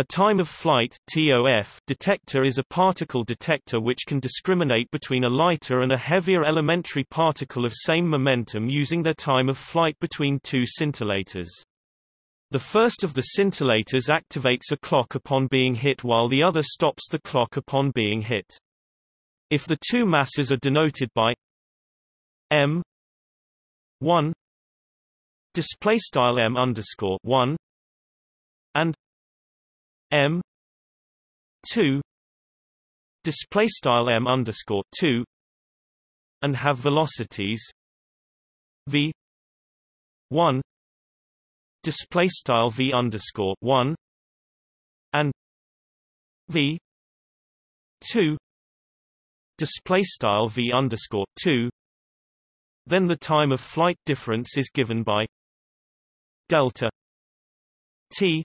A time-of-flight detector is a particle detector which can discriminate between a lighter and a heavier elementary particle of same momentum using their time of flight between two scintillators. The first of the scintillators activates a clock upon being hit while the other stops the clock upon being hit. If the two masses are denoted by m 1 display m underscore 1 and m 2 display style m underscore 2 and have velocities v 1 display style v underscore 1 and v 2 display style v underscore 2 then the time of flight difference is given by delta t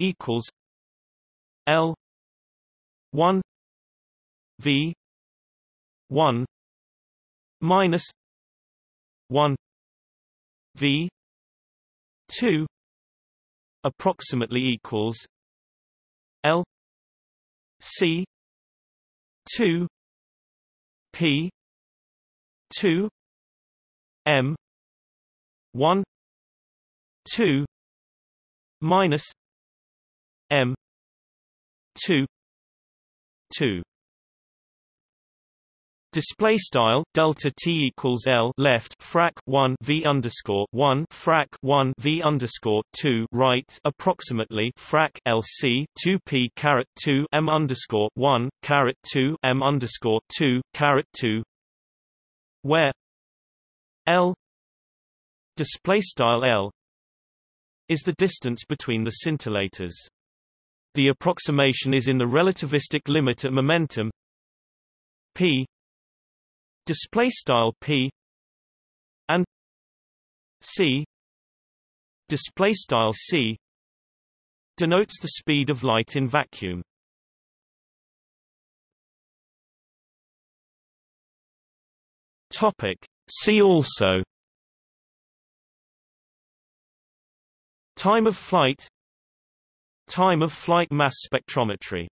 equals L one V one minus one V two approximately equals L C two P two M one two minus M two two Display style delta t equals l left frac 1 v underscore 1 frac 1 v underscore 2 right approximately frac lc 2 p caret 2 m underscore 1 caret 2 m underscore 2 caret 2 where l display style l is the distance between the scintillators. The approximation is in the relativistic limit at momentum. P display style p and c display style c denotes the speed of light in vacuum. Topic See also. Time of flight Time of flight mass spectrometry